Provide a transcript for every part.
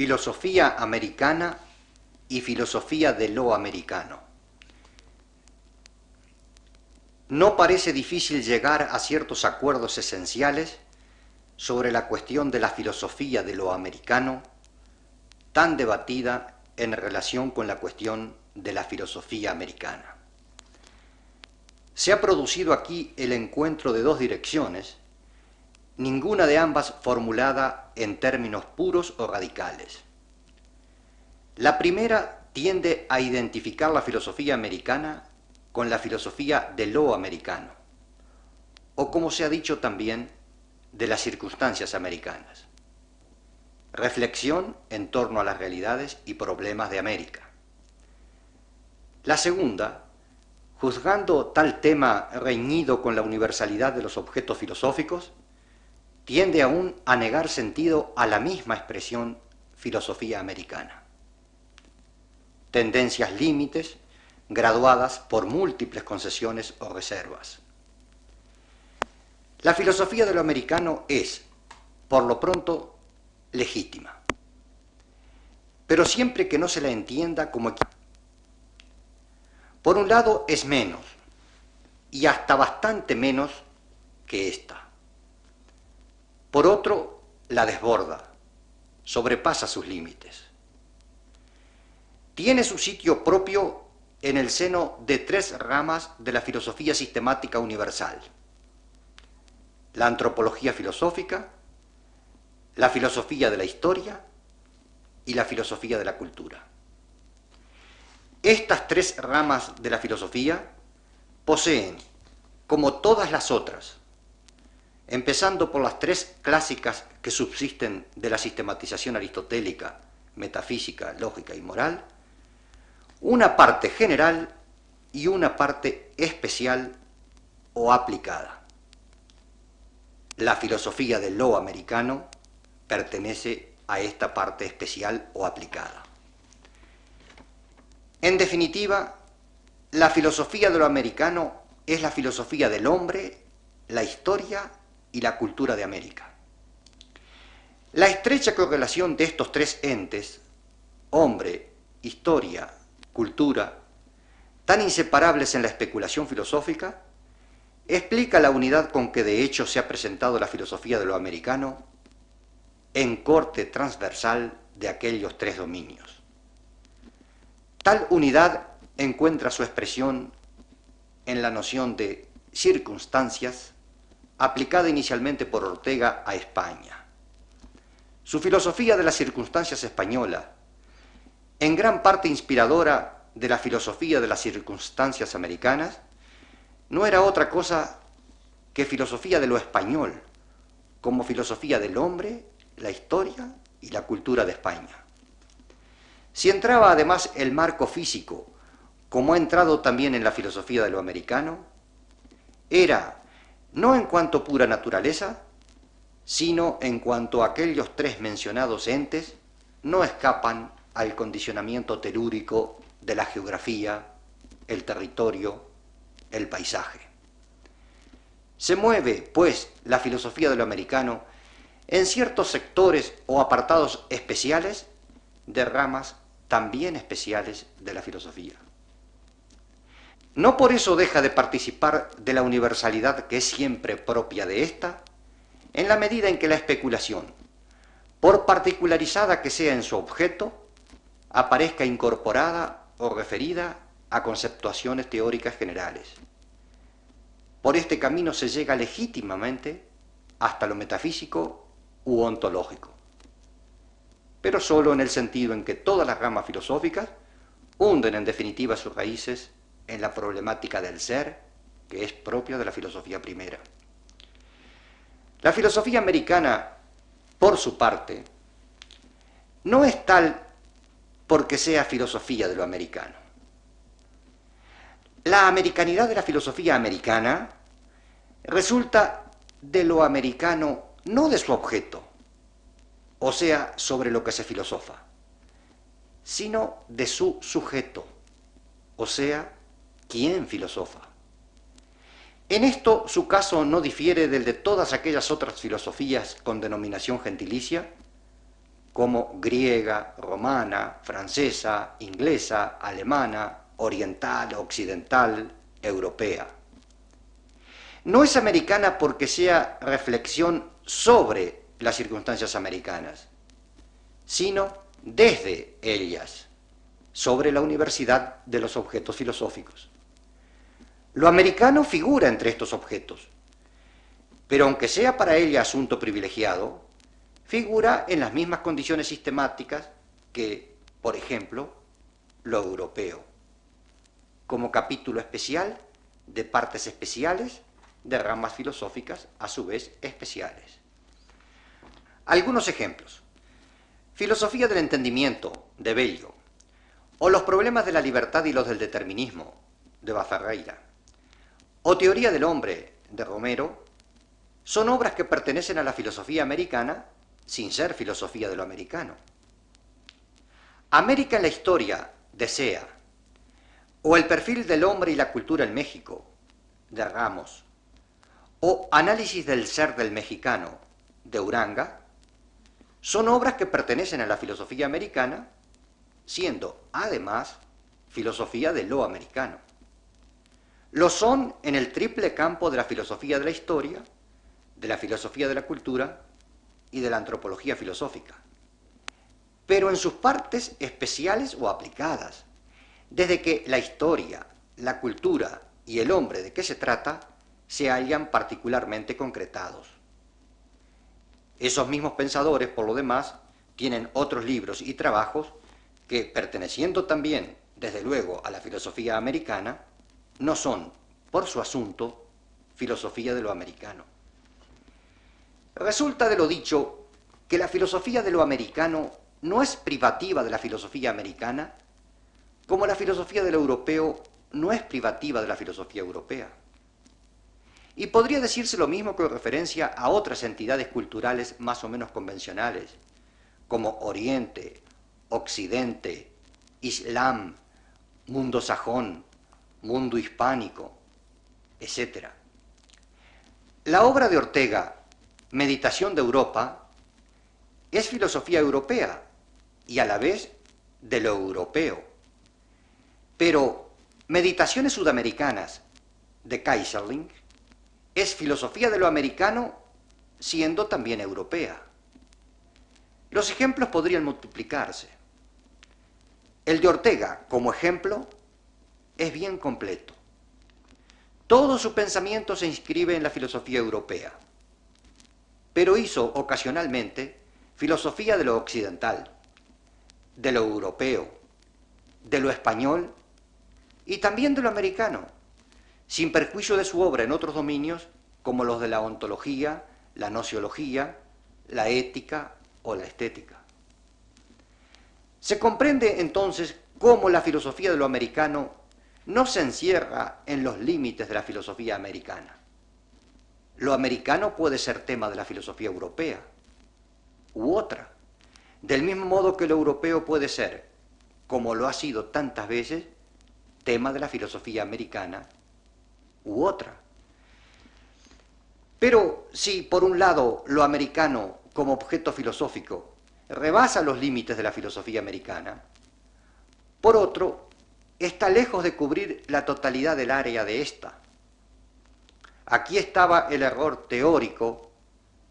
Filosofía americana y filosofía de lo americano. No parece difícil llegar a ciertos acuerdos esenciales sobre la cuestión de la filosofía de lo americano, tan debatida en relación con la cuestión de la filosofía americana. Se ha producido aquí el encuentro de dos direcciones, ninguna de ambas formulada en términos puros o radicales. La primera tiende a identificar la filosofía americana con la filosofía de lo americano, o como se ha dicho también, de las circunstancias americanas. Reflexión en torno a las realidades y problemas de América. La segunda, juzgando tal tema reñido con la universalidad de los objetos filosóficos, tiende aún a negar sentido a la misma expresión filosofía americana. Tendencias límites graduadas por múltiples concesiones o reservas. La filosofía de lo americano es, por lo pronto, legítima, pero siempre que no se la entienda como Por un lado es menos, y hasta bastante menos que esta. Por otro, la desborda, sobrepasa sus límites. Tiene su sitio propio en el seno de tres ramas de la filosofía sistemática universal. La antropología filosófica, la filosofía de la historia y la filosofía de la cultura. Estas tres ramas de la filosofía poseen, como todas las otras, empezando por las tres clásicas que subsisten de la sistematización aristotélica, metafísica, lógica y moral, una parte general y una parte especial o aplicada. La filosofía del lo americano pertenece a esta parte especial o aplicada. En definitiva, la filosofía de lo americano es la filosofía del hombre, la historia y la cultura de América. La estrecha correlación de estos tres entes, hombre, historia cultura, tan inseparables en la especulación filosófica, explica la unidad con que de hecho se ha presentado la filosofía de lo americano en corte transversal de aquellos tres dominios. Tal unidad encuentra su expresión en la noción de circunstancias aplicada inicialmente por Ortega a España. Su filosofía de las circunstancias española, en gran parte inspiradora de la filosofía de las circunstancias americanas, no era otra cosa que filosofía de lo español, como filosofía del hombre, la historia y la cultura de España. Si entraba además el marco físico, como ha entrado también en la filosofía de lo americano, era no en cuanto pura naturaleza, sino en cuanto aquellos tres mencionados entes no escapan al condicionamiento telúrico de la geografía, el territorio, el paisaje. Se mueve, pues, la filosofía de lo americano en ciertos sectores o apartados especiales de ramas también especiales de la filosofía. No por eso deja de participar de la universalidad que es siempre propia de ésta, en la medida en que la especulación, por particularizada que sea en su objeto, aparezca incorporada o referida a conceptuaciones teóricas generales. Por este camino se llega legítimamente hasta lo metafísico u ontológico, pero solo en el sentido en que todas las ramas filosóficas hunden en definitiva sus raíces en la problemática del ser, que es propia de la filosofía primera. La filosofía americana, por su parte, no es tal porque sea filosofía de lo americano. La americanidad de la filosofía americana resulta de lo americano, no de su objeto, o sea, sobre lo que se filosofa, sino de su sujeto, o sea, quién filosofa. En esto su caso no difiere del de todas aquellas otras filosofías con denominación gentilicia, como griega, romana, francesa, inglesa, alemana, oriental, occidental, europea. No es americana porque sea reflexión sobre las circunstancias americanas, sino desde ellas, sobre la universidad de los objetos filosóficos. Lo americano figura entre estos objetos, pero aunque sea para ella asunto privilegiado, figura en las mismas condiciones sistemáticas que, por ejemplo, lo europeo, como capítulo especial de partes especiales de ramas filosóficas a su vez especiales. Algunos ejemplos. Filosofía del entendimiento, de Bello, o Los problemas de la libertad y los del determinismo, de Baferreira, o Teoría del hombre, de Romero, son obras que pertenecen a la filosofía americana sin ser filosofía de lo americano. América en la historia, de Sea, o El perfil del hombre y la cultura en México, de Ramos, o Análisis del ser del mexicano, de Uranga, son obras que pertenecen a la filosofía americana, siendo, además, filosofía de lo americano. Lo son en el triple campo de la filosofía de la historia, de la filosofía de la cultura y de la antropología filosófica, pero en sus partes especiales o aplicadas, desde que la historia, la cultura y el hombre de qué se trata se hallan particularmente concretados. Esos mismos pensadores, por lo demás, tienen otros libros y trabajos que, perteneciendo también, desde luego, a la filosofía americana, no son, por su asunto, filosofía de lo americano. Resulta de lo dicho que la filosofía de lo americano no es privativa de la filosofía americana, como la filosofía de lo europeo no es privativa de la filosofía europea. Y podría decirse lo mismo con referencia a otras entidades culturales más o menos convencionales, como Oriente, Occidente, Islam, mundo sajón, mundo hispánico, etc. La obra de Ortega, Meditación de Europa, es filosofía europea y a la vez de lo europeo. Pero Meditaciones Sudamericanas de Kaiserling es filosofía de lo americano siendo también europea. Los ejemplos podrían multiplicarse. El de Ortega, como ejemplo, es bien completo. Todo su pensamiento se inscribe en la filosofía europea, pero hizo ocasionalmente filosofía de lo occidental, de lo europeo, de lo español y también de lo americano sin perjuicio de su obra en otros dominios como los de la ontología, la nociología, la ética o la estética. Se comprende entonces cómo la filosofía de lo americano no se encierra en los límites de la filosofía americana. Lo americano puede ser tema de la filosofía europea u otra, del mismo modo que lo europeo puede ser, como lo ha sido tantas veces, tema de la filosofía americana u otra. Pero si por un lado lo americano como objeto filosófico rebasa los límites de la filosofía americana, por otro, está lejos de cubrir la totalidad del área de esta. Aquí estaba el error teórico,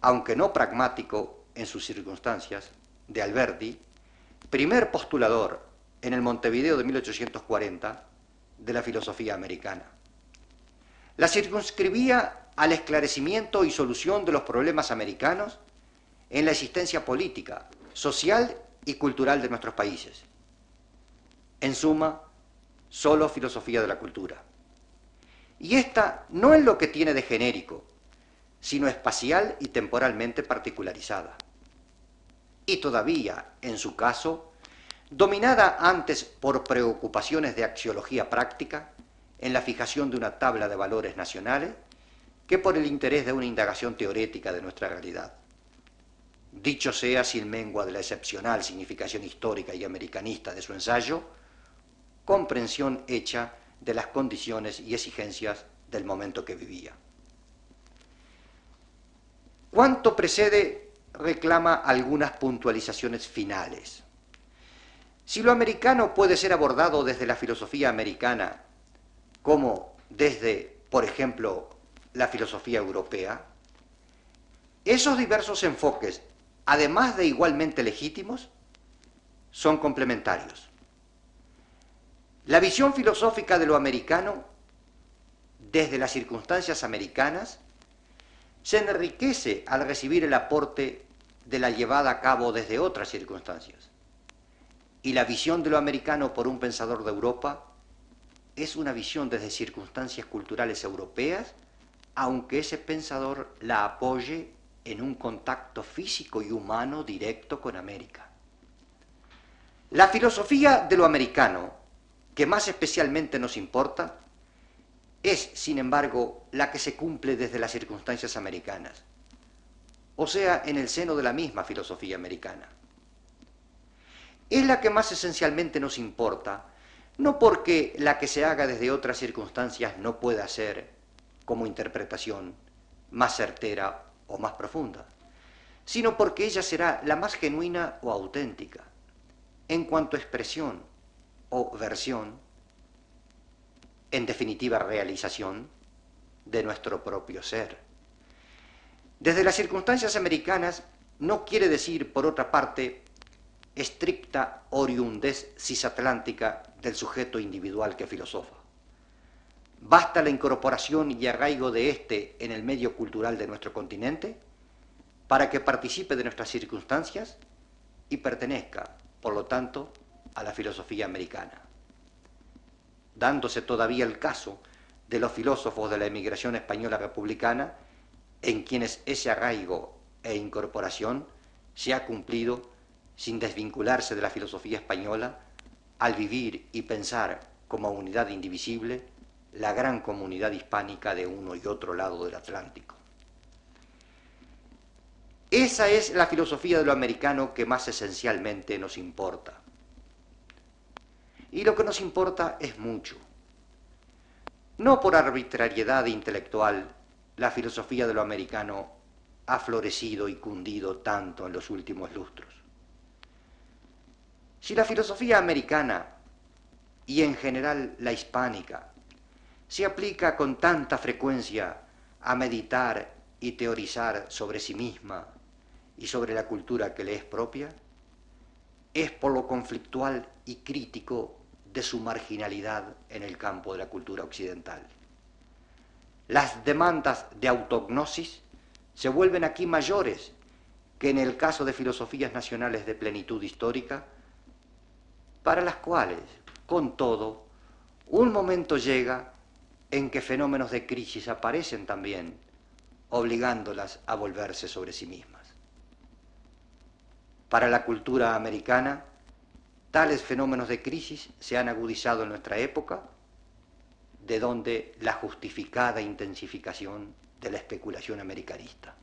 aunque no pragmático en sus circunstancias, de Alberti, primer postulador en el Montevideo de 1840 de la filosofía americana la circunscribía al esclarecimiento y solución de los problemas americanos en la existencia política, social y cultural de nuestros países. En suma, solo filosofía de la cultura. Y esta no es lo que tiene de genérico, sino espacial y temporalmente particularizada. Y todavía, en su caso, dominada antes por preocupaciones de axiología práctica, en la fijación de una tabla de valores nacionales que por el interés de una indagación teórica de nuestra realidad. dicho sea sin mengua de la excepcional significación histórica y americanista de su ensayo, comprensión hecha de las condiciones y exigencias del momento que vivía. Cuanto precede reclama algunas puntualizaciones finales. Si lo americano puede ser abordado desde la filosofía americana como desde, por ejemplo, la filosofía europea, esos diversos enfoques, además de igualmente legítimos, son complementarios. La visión filosófica de lo americano, desde las circunstancias americanas, se enriquece al recibir el aporte de la llevada a cabo desde otras circunstancias. Y la visión de lo americano por un pensador de Europa es una visión desde circunstancias culturales europeas, aunque ese pensador la apoye en un contacto físico y humano directo con América. La filosofía de lo americano, que más especialmente nos importa, es, sin embargo, la que se cumple desde las circunstancias americanas, o sea, en el seno de la misma filosofía americana. Es la que más esencialmente nos importa, no porque la que se haga desde otras circunstancias no pueda ser, como interpretación, más certera o más profunda, sino porque ella será la más genuina o auténtica, en cuanto a expresión o versión, en definitiva realización, de nuestro propio ser. Desde las circunstancias americanas no quiere decir, por otra parte, estricta oriundez cisatlántica del sujeto individual que filosofa. ¿Basta la incorporación y arraigo de éste en el medio cultural de nuestro continente para que participe de nuestras circunstancias y pertenezca, por lo tanto, a la filosofía americana? Dándose todavía el caso de los filósofos de la emigración española republicana, en quienes ese arraigo e incorporación se ha cumplido sin desvincularse de la filosofía española al vivir y pensar como unidad indivisible la gran comunidad hispánica de uno y otro lado del Atlántico. Esa es la filosofía de lo americano que más esencialmente nos importa. Y lo que nos importa es mucho. No por arbitrariedad intelectual, la filosofía de lo americano ha florecido y cundido tanto en los últimos lustros. Si la filosofía americana y en general la hispánica se aplica con tanta frecuencia a meditar y teorizar sobre sí misma y sobre la cultura que le es propia, es por lo conflictual y crítico de su marginalidad en el campo de la cultura occidental. Las demandas de autognosis se vuelven aquí mayores que en el caso de filosofías nacionales de plenitud histórica, para las cuales, con todo, un momento llega en que fenómenos de crisis aparecen también, obligándolas a volverse sobre sí mismas. Para la cultura americana, tales fenómenos de crisis se han agudizado en nuestra época, de donde la justificada intensificación de la especulación americanista.